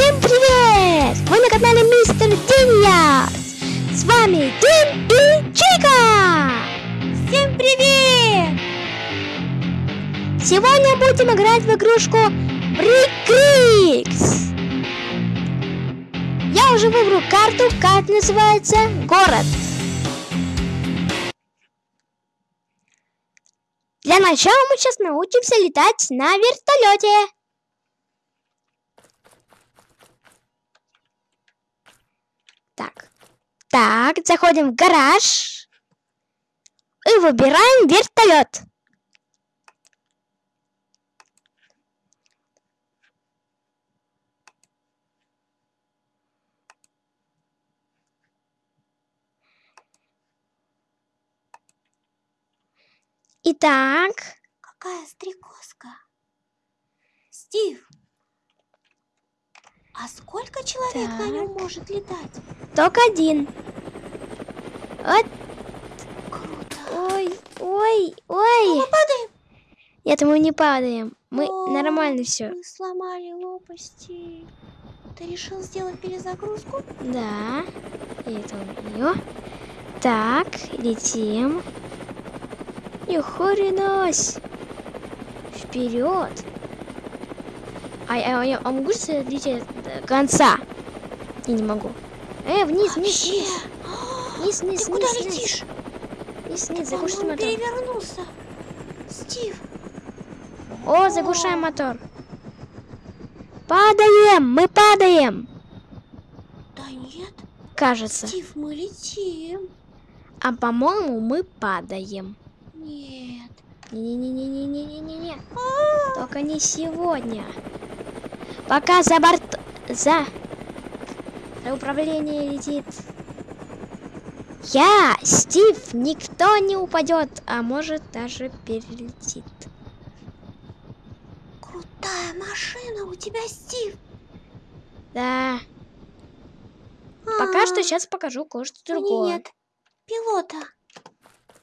Всем привет! Вы на канале Мистер Диньяс! С вами Дин и Чика! Всем привет! Сегодня будем играть в игрушку Брикрикс. Я уже выбрал карту, карта называется Город. Для начала мы сейчас научимся летать на вертолете. Так. Так, заходим в гараж. И выбираем вертолет. Итак, Какая стрекозка. Стив, а сколько человек на нем Так. может летать? только один. Вот, Круто. ой, ой, Ну, ой. мы падаем. Нет, мы не падаем. Мы О, нормально все. Мы сломали лопасти. Ты решил сделать перезагрузку? Да. И это у нее. Так, летим. И хренась. Вперед. А, а, я а могу же лететь до конца? Я не могу. Э, вниз, вниз, вниз. Вниз, вниз, Ты куда вниз, летишь? Вниз, вниз, Ты, заглуши по-моему, мотор. перевернулся. Стив, О, заглушаем мотор. Падаем, мы падаем. да нет. Кажется. Стив, мы летим. А по-моему, мы падаем. Нет. Не-не-не-не-не-не-не-не. Только не сегодня. Пока за борт... За... Управление летит. Я, Стив, никто не упадет, а может даже перелетит. Крутая машина у тебя, Стив. Да, пока что А, сейчас покажу кое-что другое. нет пилота.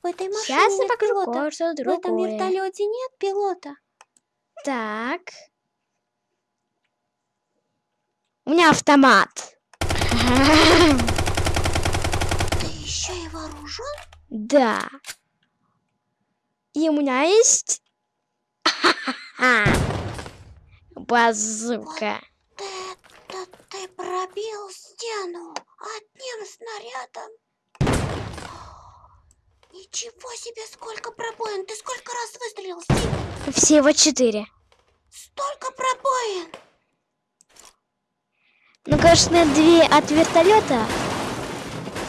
В этой машине Сейчас нет покажу пилота. В этом вертолете нет пилота. Так. У меня автомат. Ты еще и вооружен? Да. И у меня есть... Базука. Это ты пробил стену одним снарядом. Ничего себе, сколько пробоин! Ты сколько раз выстрелил, Стив? Всего четыре. Столько пробоин! Ну, конечно, две от вертолета.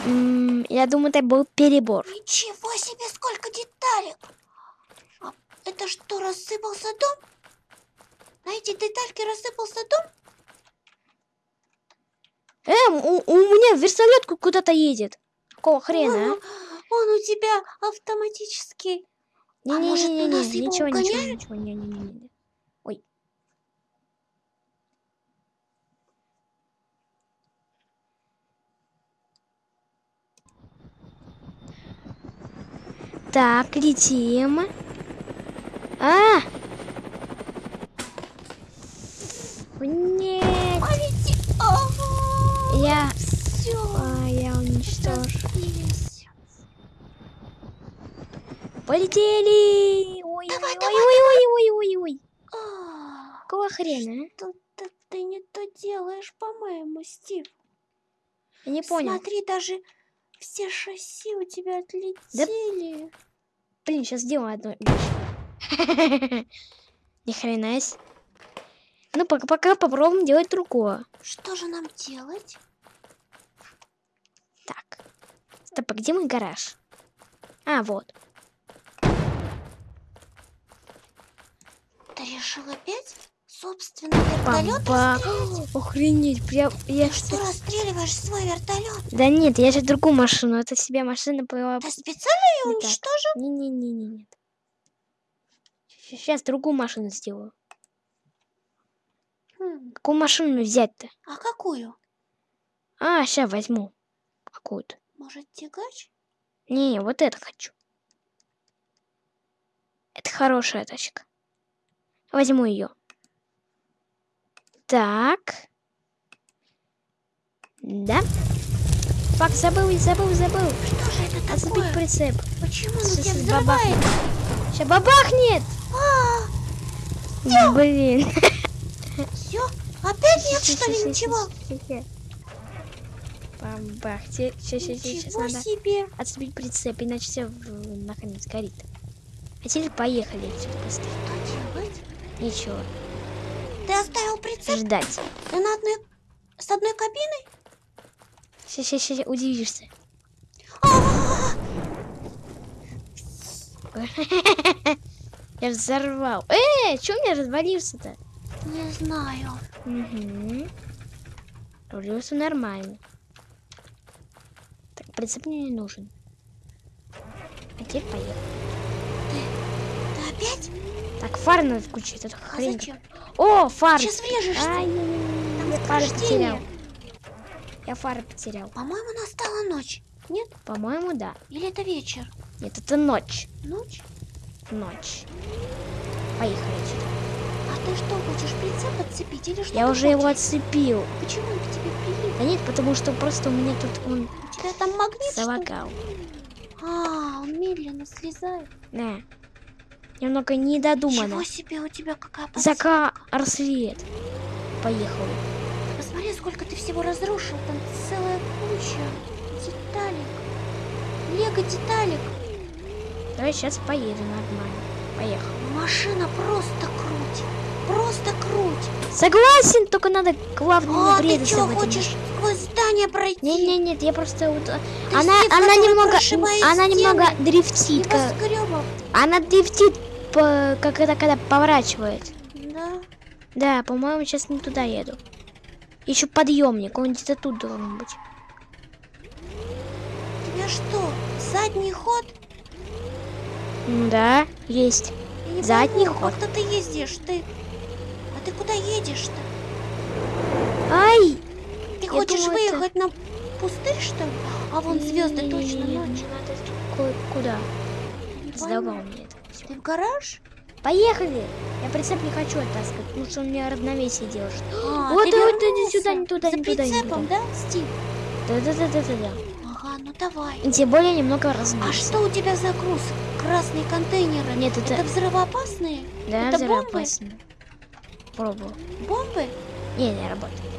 М, Я думаю, это был перебор. Ничего себе, сколько деталек! А это что, рассыпался дом? На эти детальки рассыпался дом? Эм, у, у меня вертолет ку- куда-то едет. Какого хрена, а? Он у тебя автоматический. А может, у Не-не-не-не, нас его ничего, ничего, угоняют? ничего, не-не-не. Ой. Так, летим. А! Нет, Полети! Я... все. А, я уничтожу. Полетели! Ой, Давай, ой, давай, ой, ой, ой, ой, ой, ой. А, Какого хрена, а? Что-то ты не то делаешь, по-моему, Стив. Я не понял. Смотри, даже все шасси у тебя отлетели. Блин, сейчас сделаю одну вещь. Ни хрена себе. Ну, пока, пока попробуем делать другое. Что же нам делать? Так. Стоп, а где мой гараж? А, вот. Ты решил опять? Собственно, вертолет расстрелять? Охренеть, прям я Ты что, расстреливаешь свой вертолет? Да нет, я же другую машину. Это себе машина была. Ты специально ее Не так. уничтожил? Не-не-не-не, нет. Сейчас другую машину сделаю. Хм, Какую машину взять-то? А какую? А, сейчас возьму. Какую-то. Может, тягач? Не, вот это хочу. Это хорошая тачка. Возьму ее. Так. Да? Фак, забыл, забыл, забыл. Что же это Отцепить такое? прицеп. Почему он Сейчас тебя бабахнет. взрывает? Сейчас бабахнет! А, Блин. все? Опять нет, что ли, ничего? Бабахте. Сейчас, сейчас, сейчас надо себе. отцепить прицеп, иначе все нахрен сгорит. А теперь поехали? Ничего. Прицеп? Ждать. На одной... С одной кабиной? Сейчас, сейчас, сейчас удивишься. А, Я взорвал. Э, что у меня развалился-то? Не знаю. Угу. Рулился нормально. Так, прицеп мне не нужен. А теперь поехали. Ты опять? Так, фары надо включить, это А хрень. зачем? О, фары. Сейчас врежешься. Ай, я сопровождение. потерял. Я фары потерял. По-моему, настала ночь. Нет? По-моему, да. Или это вечер? Нет, это ночь. Ночь? Ночь. Поехали. А ты что, хочешь прицеп отцепить или что? Я уже его хочешь? отцепил. Почему он к тебе прилип? Да нет, потому что просто у меня тут он У тебя там магнит, залагал. А, он медленно слезает. Да. Немного недодумано. Чего себе у тебя какая Зака рассвет. Поехали. Посмотри, сколько ты всего разрушил. Там целая куча деталек. Лего деталек. Давай сейчас поеду нормально. Поехал. Машина просто круть. Просто круть. Согласен, только надо главное А, ты что, хочешь сквозь здание пройти? Не, не, нет, я просто вот. а, Она, она немного, она немного дрифтит, как- она дрифтит, по- как это когда поворачивает. Да. Да, по-моему, сейчас не туда еду. Еще подъемник, он где-то тут должен быть. У тебя что, задний ход? Да, есть. Я Задний пойму, ход. Как-то ты ездишь, ты... А ты куда едешь-то? Ай! Ты Я хочешь думаю, это- выехать на пустырь, что ли? А вон звезды точно ночь. не надо Куда? Пойму. мне это. Ты в гараж? Поехали! Я прицеп не хочу оттаскивать, потому что он мне равновесие держит. А, Вот, вот, иди сюда, не туда, За не туда, прицепом, да, Стив? Да-да-да-да-да. Ага, ну давай. И тем более немного А разбился. что у тебя за груз? Красные контейнеры? Нет, это- Это взрывоопасные? Да, это бомбы? взрывоопасно. Пробовал. Бомбы? Не, не работает.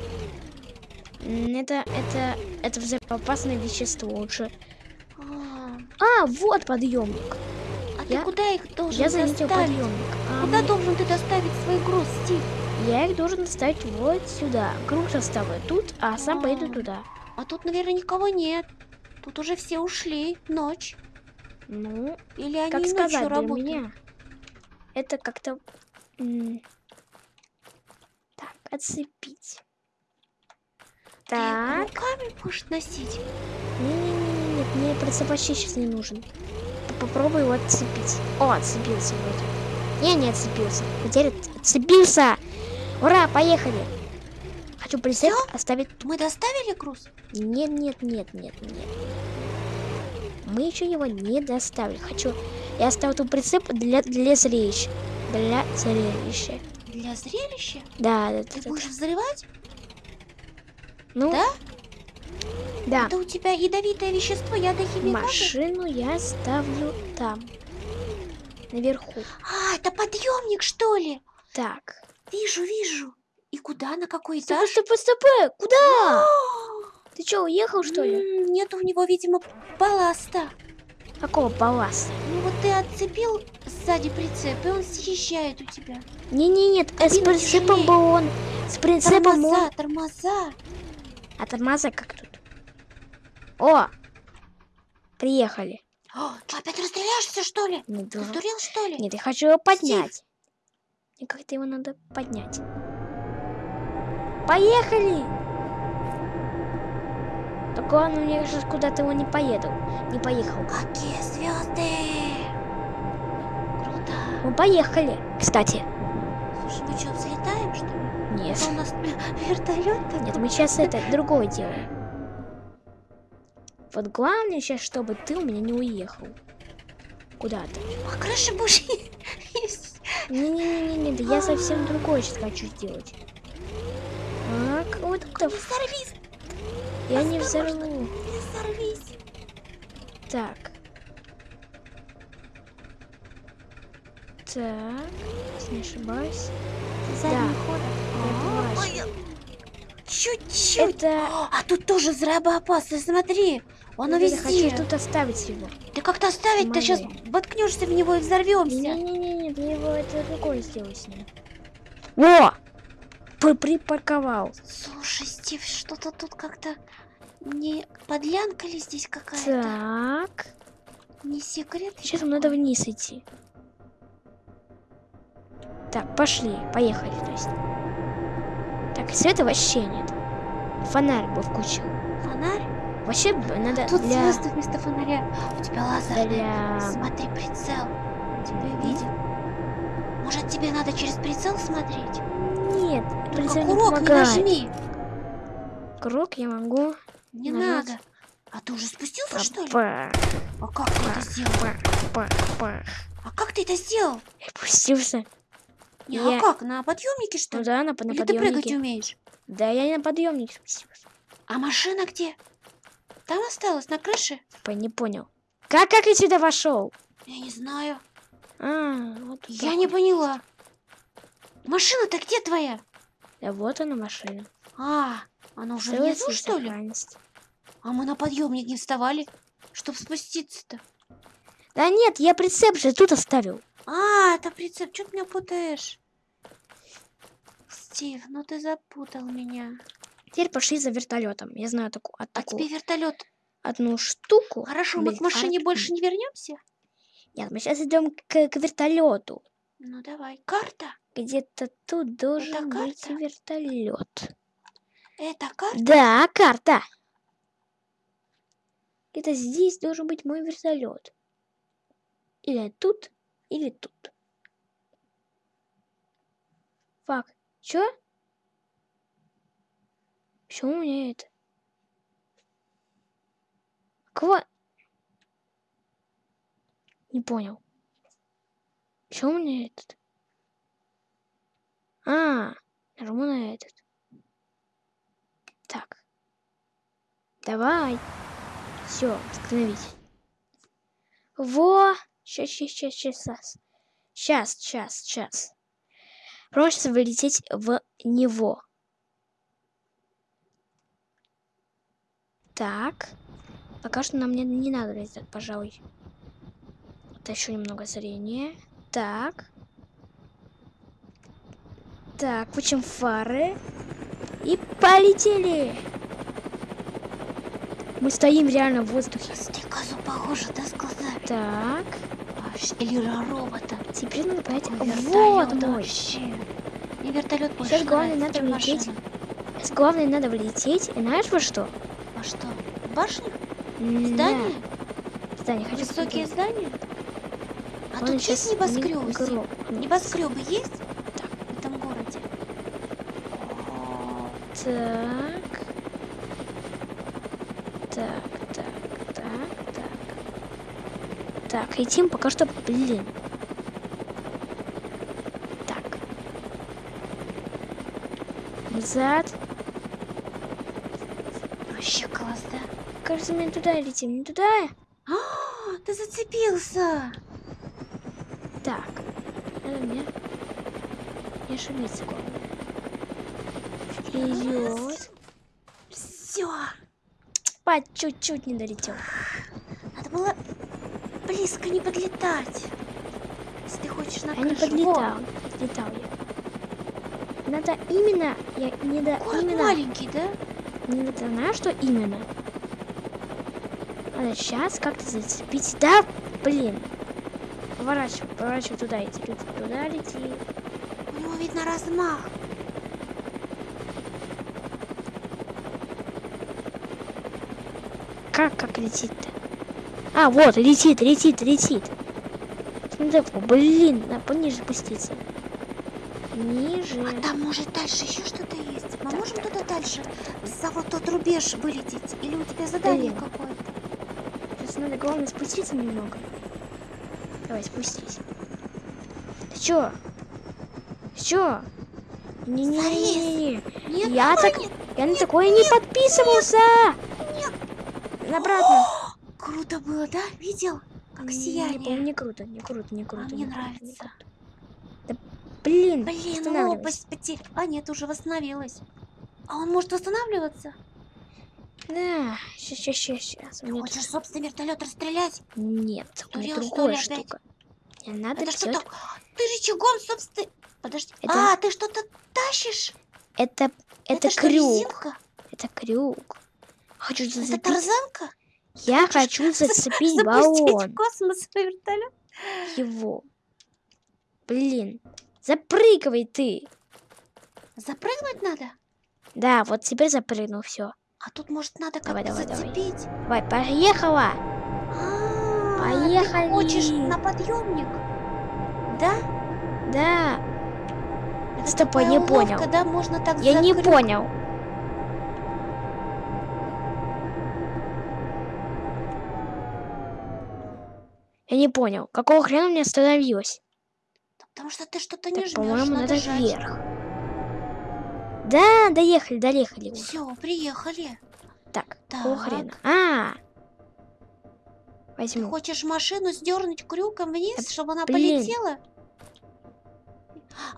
Это, это, это взрывоопасное вещество лучше. А, А, вот подъемник. А Я- ты куда их должен Я доставить? А Куда мне- должен ты доставить свой груз, Стив? Я их должен доставить вот сюда. Груз оставлю тут, а сам А. поеду туда. А тут, наверное, никого нет. Тут уже все ушли. Ночь. Ну, Или они как сказать, ночью для работают? меня это как-то так отцепить. Ты Так, руками будешь носить? не-не-не, нет, мне прицеп вообще сейчас не нужен. П- Попробуй его отцепить. О, отцепился вроде. Не, не отцепился. Теперь от- отцепился. Ура, поехали. Хочу прицеп оставить тут. Мы доставили груз? Нет, нет, нет, нет, нет. Мы еще его не доставили. Хочу. Я оставил тут прицеп для, для зрелища. Для зрелища. Для зрелища? Да, да, Ты да, да. будешь взрывать? Ну, Да? Да. Это у тебя ядовитое вещество, ядохимикаты? Машину я ставлю там. Наверху. А, это подъемник, что ли? Так. Вижу, вижу. И куда, на какой этаж? стопэ, стопэ. Куда? А, Ты что, уехал, что ли? Нет у него, видимо, балласта. Какого балласта? Ну вот ты отцепил сзади прицеп, и он съезжает у тебя. Не-не, нет, э, с прицепом был он. С прицепом он. Тормоза, тормоза. А тормоза как тут? О! Приехали. О, ты опять расстреляешься, что ли? Ты должен- сдурел, что ли? Нет, я хочу его поднять. И как-то его надо поднять. Поехали! Так главное, я сейчас куда-то его не поеду. Не поехал. Какие звезды! Круто. Мы поехали, кстати. Слушай, мы что, взлетаем, что ли? Нет. Это у нас вертолет такой? Нет, мы сейчас это другое делаем. Вот главное сейчас, чтобы ты у меня не уехал. Куда-то. А крыши будешь есть? Не-не-не, да я совсем другое сейчас хочу сделать. Так, вот это Не сорвись! Я не взорву. Не взорвись. Так. Так, не ошибаюсь. Да. Ой, Чуть-чуть. Это... А тут тоже взрывоопасно, смотри. Оно я везде. хочу тут оставить его. Ты как-то оставить, ты сейчас воткнешься в него и взорвемся. Не-не-не, ты его это другое сделай с ним. Во! П- Припарковал. Слушай, Стив, что-то тут как-то не подлянка ли здесь какая-то? Так. Не секрет? Сейчас нам надо вниз идти. Так, пошли, поехали, то есть. Так, света вообще нет. Фонарь бы включил. Фонарь? Вообще надо Тут для... звезды вместо фонаря. У тебя лазерный. для... Смотри, прицел. Тебя видит. Может, тебе надо через прицел смотреть? Нет, Только прицел не курок не помогает. нажми. Круг я могу... Не Нажать. надо. А ты уже спустился, что ли? А как ты это сделал? па, па, па. А как ты это сделал? Я пустился. Не, Я- А как, на подъемнике что Ну ли? да, на, на Или ты прыгать подъемнике. умеешь? Да, я на подъемнике спустился. А машина где? Там осталась, на крыше? По- Не понял. Как, как я сюда вошел? Я не знаю. А, вот Я не поняла. Машина-то где твоя? Да вот она машина. А, она уже Целость внизу, что ли? А мы на подъемник не вставали, чтобы спуститься-то. Да нет, я прицеп же тут оставил. А, это прицеп, что ты меня путаешь? Стив, ну ты запутал меня. Теперь пошли за вертолетом. Я знаю таку, от А такую тебе вертолет. одну штуку. Хорошо, мы к машине Блин, больше не вернемся? Нет, мы сейчас идем к, к вертолету. Ну давай. Карта? Где-то тут должен быть карта? вертолет. Это карта? Да, карта. Где-то здесь должен быть мой вертолет. Или тут, или тут. Фак. Чё? Почему у меня это? Кого? Не понял. Почему у меня этот? А, нажму на этот. Так. Давай. Все, остановись. Во! Сейчас, сейчас, сейчас, сейчас. Сейчас, сейчас, сейчас. Просто вылететь в него. Так. Пока что нам не, не надо летать, пожалуй. Это еще немного зрения. Так. Так, включим фары. И полетели. Мы стоим реально в воздухе. Стрекозу похоже, да, с глазами? Так. Или робота. Теперь надо понять. Вот мой. вообще. Мне вертолет больше Сейчас главное надо влететь. машина. Сейчас главное надо влететь. И знаешь во что? А что? Башня? М, Здание? да, Здание. Хочу Высокие посмотреть. здания? А Он тут есть небоскребы? Небоскребы есть в этом городе? Так. Так, так, так, так. Так, летим пока что, блин. Так. Назад. Вообще класс, да? Кажется, мы не туда летим, не туда. А, ты зацепился! Так. Надо мне не ошибиться, главное. Вперед. Все, По чуть-чуть не долетел. надо было близко не подлетать. Если ты хочешь на Я не крышу. подлетал. Летал я. Надо именно, я не до город именно, маленький, да? не знаешь, что именно? Надо сейчас как-то зацепить. Да, блин. Поворачивай, поворачивай туда лети, лети, туда лети. У него видно размах. Как, как летит-то? А, вот, летит, летит, летит. Смотри, о, блин, надо пониже спуститься. Ниже. А там может дальше еще что-то есть. Мы Так, можем так, туда так, дальше? За вот тот рубеж вылететь? Или у тебя задание Блин. какое-то? Надо главное спуститься немного. Давай, спустись. Ты чё? Чё? Не-не-не. Нет, Я так... нет. Я на такое не подписывался. Обратно. Круто было, да? Видел? Как Не, сияние. по-моему, не круто, не круто, не круто. мне не круто, не нравится. круто. Да, блин, Блин, лопасть потеряла. А, нет, уже восстановилась. А он может восстанавливаться? Да, сейчас, сейчас, сейчас. Ты хочешь собственный вертолет расстрелять? Нет, у меня что другая ли, штука. Мне надо Это что так? Ты рычагом, собственно... Подожди. Это- А, ты что-то тащишь? Это, это, что, крюк. резинка? Это крюк. Хочу Это зацепить. тарзанка? Я хочешь хочу зацепить Запустить баллон. в космос вертолет? Его. Блин. Запрыгивай ты. Запрыгнуть надо? Да, вот теперь запрыгнул, все. А тут, может, надо как-то давай, давай. зацепить? Давай, поехала. А, Поехали. Ты хочешь на подъемник? Да? Да. Это Стоп, я не уловка, понял. Да, можно так Я не закрыть. понял. Я не понял, какого хрена меня остановилось? Потому что ты что-то не жмешь, по-моему, надо жать. вверх. Да, доехали, доехали. Все, приехали. Так, Так. хрена? А, Ты возьму. хочешь машину сдернуть крюком вниз, Да чтобы она блин. полетела?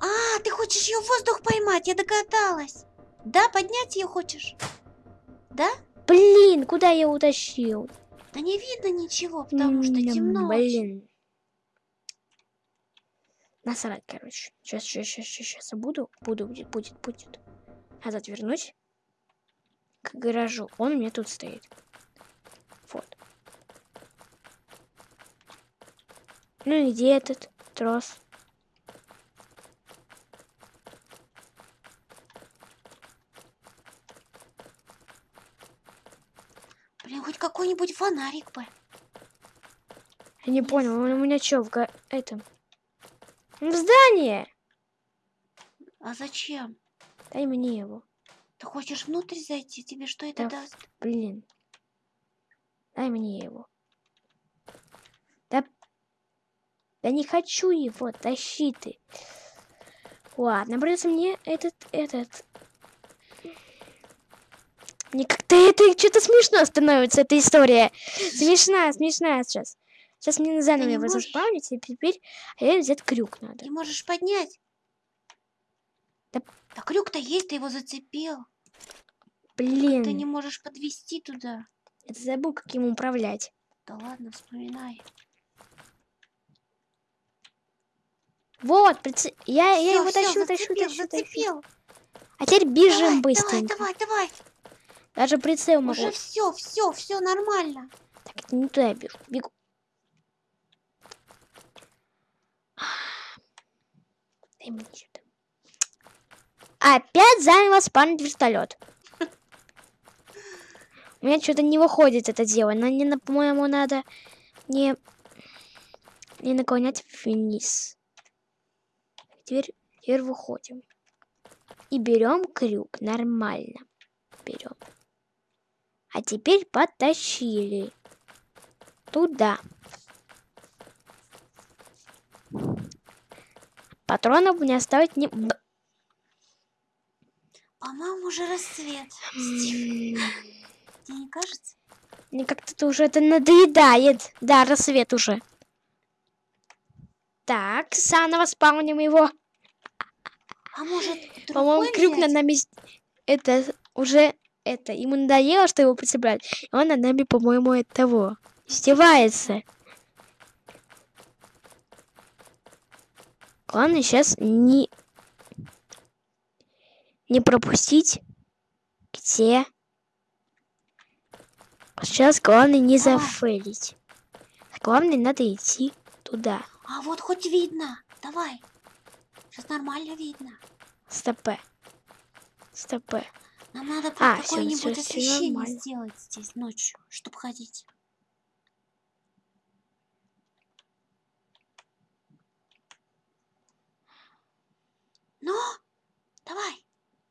А, ты хочешь ее в воздух поймать, я догадалась. Да, поднять ее хочешь? Да? Блин, куда я утащил? Да не видно ничего, потому что темно. Блин. Насрать, короче. Сейчас, сейчас, сейчас, сейчас буду. Буду, будет, будет, будет. Надо отвернуть к гаражу. Он у меня тут стоит. Вот. Ну и где этот трос? Блин, хоть какой-нибудь фонарик бы. Я не понял, он у меня что, в га... этом? В здание! А зачем? Дай мне его. Ты хочешь внутрь зайти? Тебе что это Да даст? Блин. Дай мне его. Да... Да не хочу его, тащи ты. Ладно, придется мне этот, этот... Мне как-то это что-то смешно становится, эта история. Смешная, смешная сейчас. Сейчас мне заново его заспавнить, и теперь а взять крюк надо. Не можешь поднять? Да- Да крюк-то есть, ты его зацепил. Блин, Ты не можешь подвести туда. это забыл, как ему управлять. Да ладно, вспоминай. Вот, прице- я, я Всё, его всё, тащу, зацепил, тащу, тащу. зацепил. А теперь бежим давай, быстренько. Давай, давай, давай. Даже прицел могу. Уже все, все, все нормально. Так, это не туда я бегу. Бегу. Дай мне. Опять заново спанить вертолет. У меня что-то не выходит это дело. Но не, по-моему, надо не, не наклонять вниз. Теперь, теперь выходим. И берем крюк. Нормально. Берем. А теперь потащили. Туда. Патронов мне оставить не... По-моему, уже рассвет. Стив, тебе не кажется? Мне как-то уже это надоедает. Да, рассвет уже. Так, заново спауним его. А может, По-моему, крюк над взять? нами... Это уже... Это, ему надоело, что его прицепляют. И он над нами, по-моему, от того. Издевается. Главное сейчас не... Не пропустить, где... Сейчас главное не Давай. зафейлить. Главное, надо идти туда. А вот хоть видно. Давай. Сейчас нормально видно. Стопе. Стопе. Нам надо А, а, какое-нибудь освещение сделать здесь ночью, чтобы ходить.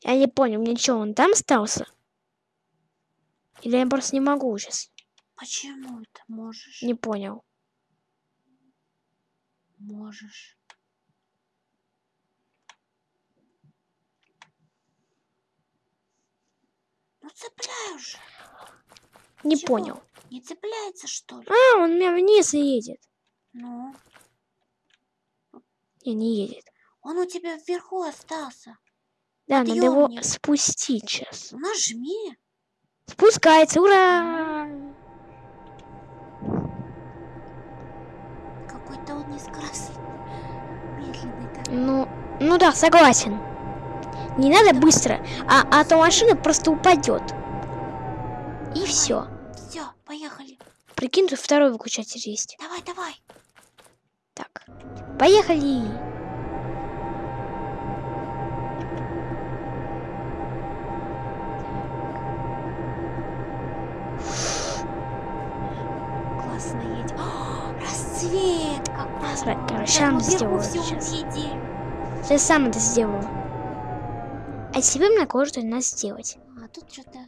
Я не понял, мне что, он там остался? Или я просто не могу сейчас? Почему это можешь? Не понял. Можешь. Ну цепляй уже. Не Чего? понял. Не цепляется, что ли? А, он меня вниз едет. Ну? Не, не едет. Он у тебя вверху остался. Да, надо его спустить сейчас. Нажми. Спускается, ура! Какой-то он нескоростный. Медленный такой. Ну, ну да, согласен. Не надо быстро, а, а то машина просто упадет. И все. Все, поехали. Прикинь, тут второй выключатель есть. Давай, давай. Так, поехали. Сра- Короче, Сейчас сам сделаю сейчас. Сейчас сам это сделаю. А тебе мне кое-что надо сделать. А тут что-то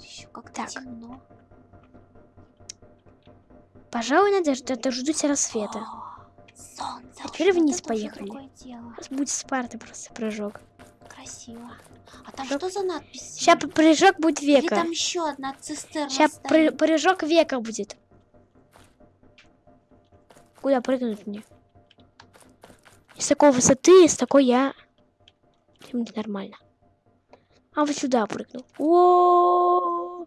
еще как-то Так. темно. Пожалуй, надо ждать дождусь рассвета. О, солнце. А теперь вот вниз это поехали. будет Спарта просто прыжок. Красиво. А там Прыжок. что за надпись? Сейчас прыжок будет Или века. там еще одна цистерна Сейчас стоит? прыжок века будет. Куда прыгнуть мне? С такой высоты, с такой я... Будет нормально. А вот сюда прыгну. О,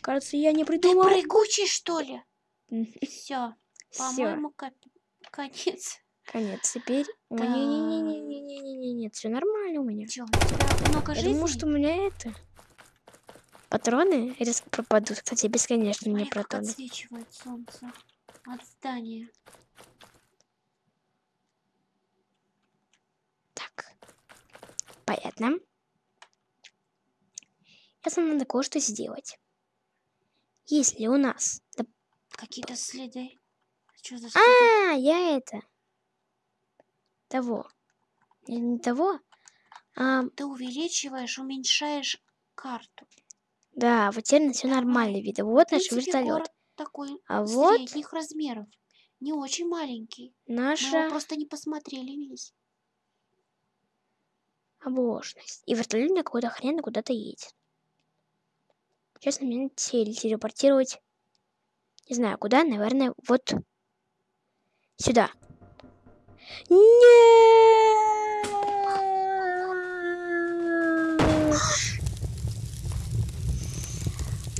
Кажется, я не Ты придумал. прыгучий, что ли? Все, по-моему, конец. конец. Теперь... О, Так. Не-не-не-не-не-не-не, нет, все нормально у меня. У тебя много жизней? думаю, что у меня это... Патроны резко пропадут. Кстати, бесконечно мне патроны. отсвечивает солнце от здания. Так. Понятно. Сейчас нам надо кое-что сделать. Если у нас... да- Какие-то следы. Что за следы? А, я это... Того. Не, не того. А, Ты увеличиваешь, уменьшаешь карту. да, вот теперь все нормально видно. Вот наш вертолет. Такой А вот средних размеров. Не очень маленький. Мы наша его просто не посмотрели весь. обложность. И вертолет на какой-то хрен куда-то едет. Честно, мне надо теле- телепортировать. Не знаю, куда, наверное, вот сюда. Нет!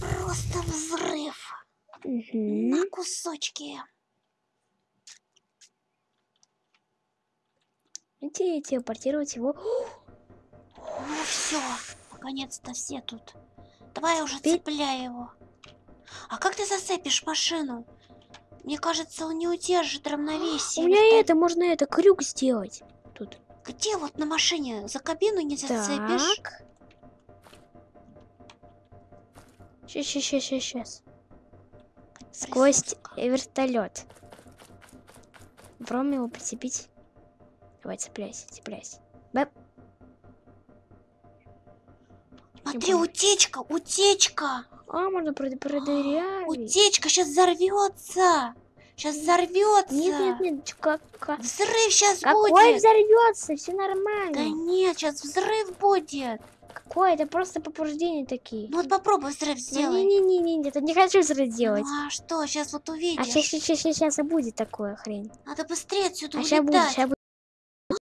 Просто взрыв Мгм. на кусочки. Давайте телепортировать его. Ну все, наконец-то все тут. Давай уже Теперь- цепляй его. А как ты зацепишь машину? Мне кажется, он не удержит равновесие. У меня вертолет. это, можно это, крюк сделать. Тут. Где вот на машине? За кабину не зацепишь? Так. Сейчас, сейчас, сейчас, сейчас. Сквозь вертолет. Попробуем его прицепить. Давай, цепляйся, цепляйся. Бэп. Смотри, утечка, утечка. А, можно прод- продырявить. Утечка сейчас взорвется. Сейчас взорвется. Нет, нет, нет, как, как- Взрыв сейчас Какой будет. взорвется? Все Да нормально. нет, сейчас взрыв будет. Какое? Это просто повреждения такие. Ну вот попробуй взрыв сделай. Не-не-не, это не хочу взрыв делать. Ну а что, сейчас вот А увидишь. сейчас, сейчас, сейчас, сейчас и будет такое хрень. Надо быстрее отсюда А сейчас будет, улетать. сейчас